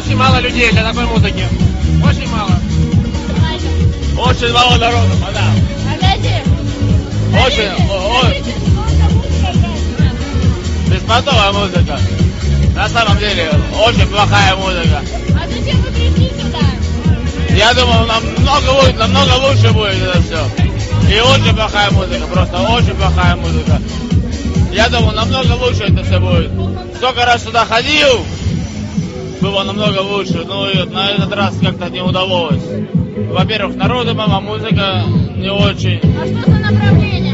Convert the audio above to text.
Очень мало людей для такой музыки. Очень мало. Очень мало народу, мадам. Очень, о- о- беспонтовая музыка. На самом деле, очень плохая музыка. А зачем вы пришли сюда? Я думал, намного лучше, намного лучше будет это все. И очень плохая музыка, просто очень плохая музыка. Я думал, намного лучше это все будет. Сколько раз сюда ходил, было намного лучше. Ну и на этот раз как-то не удалось. Во-первых, народу мало, музыка не очень. А что за направление?